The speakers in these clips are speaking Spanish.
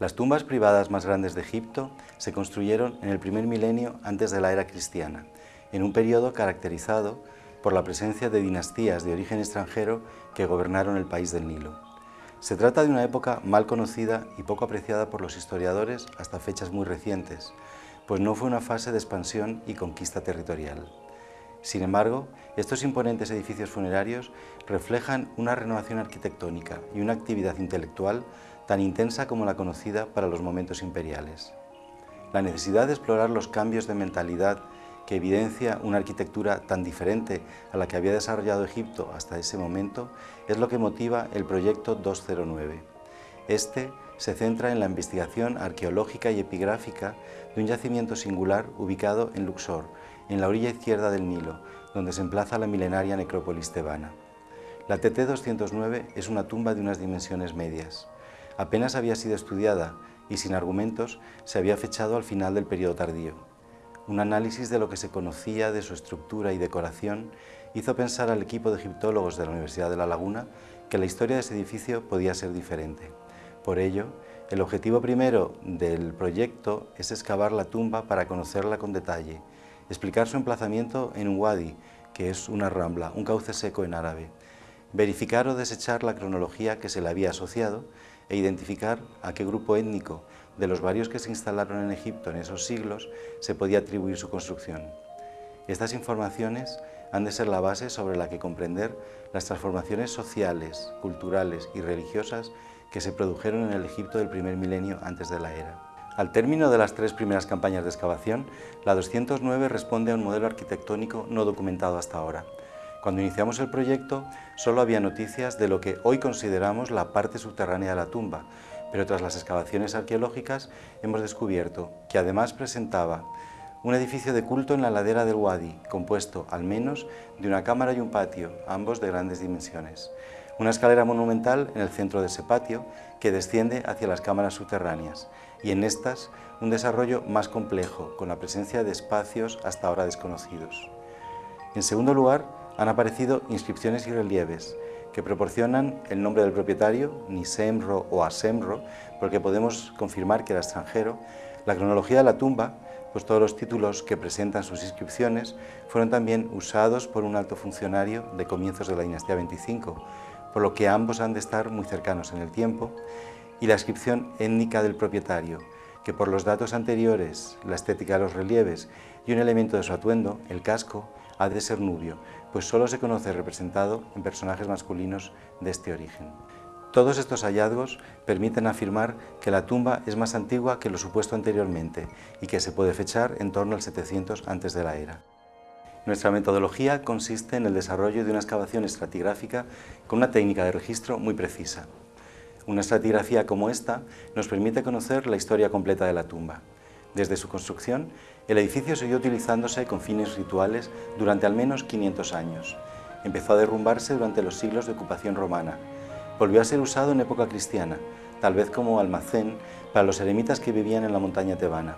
Las tumbas privadas más grandes de Egipto se construyeron en el primer milenio antes de la era cristiana, en un periodo caracterizado por la presencia de dinastías de origen extranjero que gobernaron el país del Nilo. Se trata de una época mal conocida y poco apreciada por los historiadores hasta fechas muy recientes, pues no fue una fase de expansión y conquista territorial. Sin embargo, estos imponentes edificios funerarios reflejan una renovación arquitectónica y una actividad intelectual tan intensa como la conocida para los momentos imperiales. La necesidad de explorar los cambios de mentalidad que evidencia una arquitectura tan diferente a la que había desarrollado Egipto hasta ese momento es lo que motiva el proyecto 209. Este se centra en la investigación arqueológica y epigráfica de un yacimiento singular ubicado en Luxor, en la orilla izquierda del Nilo, donde se emplaza la milenaria necrópolis tebana. La TT-209 es una tumba de unas dimensiones medias. Apenas había sido estudiada y sin argumentos se había fechado al final del periodo tardío. Un análisis de lo que se conocía de su estructura y decoración hizo pensar al equipo de egiptólogos de la Universidad de La Laguna que la historia de ese edificio podía ser diferente. Por ello, el objetivo primero del proyecto es excavar la tumba para conocerla con detalle, explicar su emplazamiento en un wadi, que es una rambla, un cauce seco en árabe, verificar o desechar la cronología que se le había asociado e identificar a qué grupo étnico de los varios que se instalaron en Egipto en esos siglos se podía atribuir su construcción. Estas informaciones han de ser la base sobre la que comprender las transformaciones sociales, culturales y religiosas que se produjeron en el Egipto del primer milenio antes de la era. Al término de las tres primeras campañas de excavación, la 209 responde a un modelo arquitectónico no documentado hasta ahora. Cuando iniciamos el proyecto, solo había noticias de lo que hoy consideramos la parte subterránea de la tumba, pero tras las excavaciones arqueológicas hemos descubierto que además presentaba un edificio de culto en la ladera del Wadi, compuesto al menos de una cámara y un patio, ambos de grandes dimensiones. Una escalera monumental en el centro de ese patio que desciende hacia las cámaras subterráneas y en estas un desarrollo más complejo, con la presencia de espacios hasta ahora desconocidos. En segundo lugar, han aparecido inscripciones y relieves que proporcionan el nombre del propietario, Nisemro o Asemro, porque podemos confirmar que era extranjero, la cronología de la tumba, pues todos los títulos que presentan sus inscripciones fueron también usados por un alto funcionario de comienzos de la dinastía 25, por lo que ambos han de estar muy cercanos en el tiempo, y la inscripción étnica del propietario, que por los datos anteriores, la estética de los relieves y un elemento de su atuendo, el casco, ha de ser nubio, pues solo se conoce representado en personajes masculinos de este origen. Todos estos hallazgos permiten afirmar que la tumba es más antigua que lo supuesto anteriormente y que se puede fechar en torno al 700 antes de la era. Nuestra metodología consiste en el desarrollo de una excavación estratigráfica con una técnica de registro muy precisa. Una estratigrafía como esta nos permite conocer la historia completa de la tumba. Desde su construcción, el edificio siguió utilizándose con fines rituales durante al menos 500 años. Empezó a derrumbarse durante los siglos de ocupación romana. Volvió a ser usado en época cristiana, tal vez como almacén para los eremitas que vivían en la montaña tebana.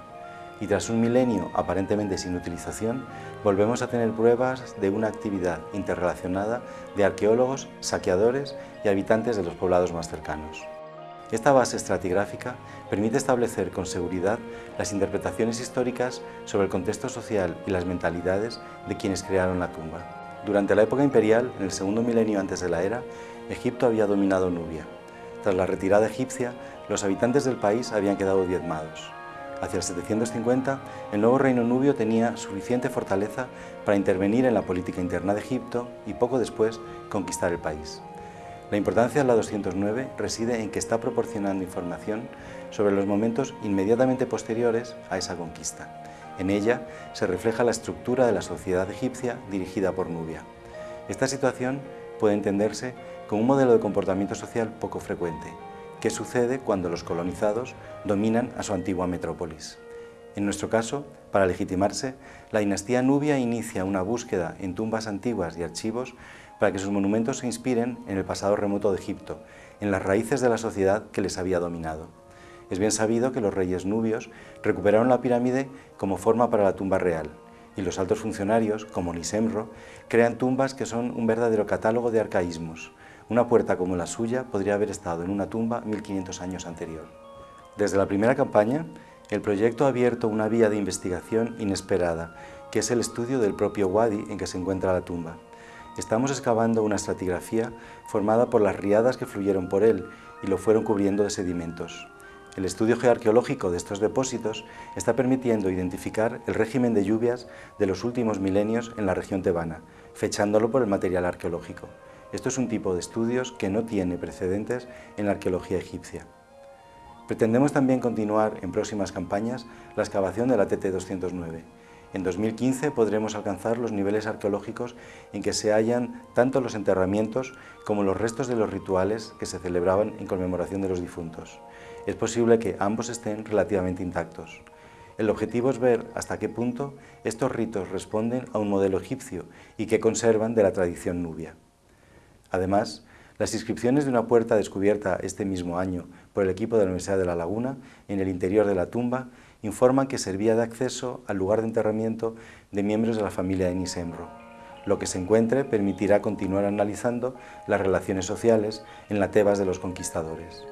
Y tras un milenio aparentemente sin utilización, volvemos a tener pruebas de una actividad interrelacionada de arqueólogos, saqueadores y habitantes de los poblados más cercanos. Esta base estratigráfica permite establecer con seguridad las interpretaciones históricas sobre el contexto social y las mentalidades de quienes crearon la tumba. Durante la época imperial, en el segundo milenio antes de la era, Egipto había dominado Nubia. Tras la retirada egipcia, los habitantes del país habían quedado diezmados. Hacia el 750, el nuevo reino nubio tenía suficiente fortaleza para intervenir en la política interna de Egipto y poco después conquistar el país. La importancia de la 209 reside en que está proporcionando información sobre los momentos inmediatamente posteriores a esa conquista. En ella se refleja la estructura de la sociedad egipcia dirigida por Nubia. Esta situación puede entenderse como un modelo de comportamiento social poco frecuente, que sucede cuando los colonizados dominan a su antigua metrópolis. En nuestro caso, para legitimarse, la dinastía nubia inicia una búsqueda en tumbas antiguas y archivos para que sus monumentos se inspiren en el pasado remoto de Egipto, en las raíces de la sociedad que les había dominado. Es bien sabido que los reyes nubios recuperaron la pirámide como forma para la tumba real, y los altos funcionarios, como Nisemro, crean tumbas que son un verdadero catálogo de arcaísmos. Una puerta como la suya podría haber estado en una tumba 1500 años anterior. Desde la primera campaña, el proyecto ha abierto una vía de investigación inesperada, que es el estudio del propio wadi en que se encuentra la tumba. Estamos excavando una estratigrafía formada por las riadas que fluyeron por él y lo fueron cubriendo de sedimentos. El estudio geoarqueológico de estos depósitos está permitiendo identificar el régimen de lluvias de los últimos milenios en la región tebana, fechándolo por el material arqueológico. Esto es un tipo de estudios que no tiene precedentes en la arqueología egipcia. Pretendemos también continuar en próximas campañas la excavación de la TT-209. En 2015 podremos alcanzar los niveles arqueológicos en que se hallan tanto los enterramientos como los restos de los rituales que se celebraban en conmemoración de los difuntos. Es posible que ambos estén relativamente intactos. El objetivo es ver hasta qué punto estos ritos responden a un modelo egipcio y que conservan de la tradición nubia. Además, las inscripciones de una puerta descubierta este mismo año por el equipo de la Universidad de La Laguna en el interior de la tumba informan que servía de acceso al lugar de enterramiento de miembros de la familia de Nisemro. Lo que se encuentre permitirá continuar analizando las relaciones sociales en la Tebas de los conquistadores.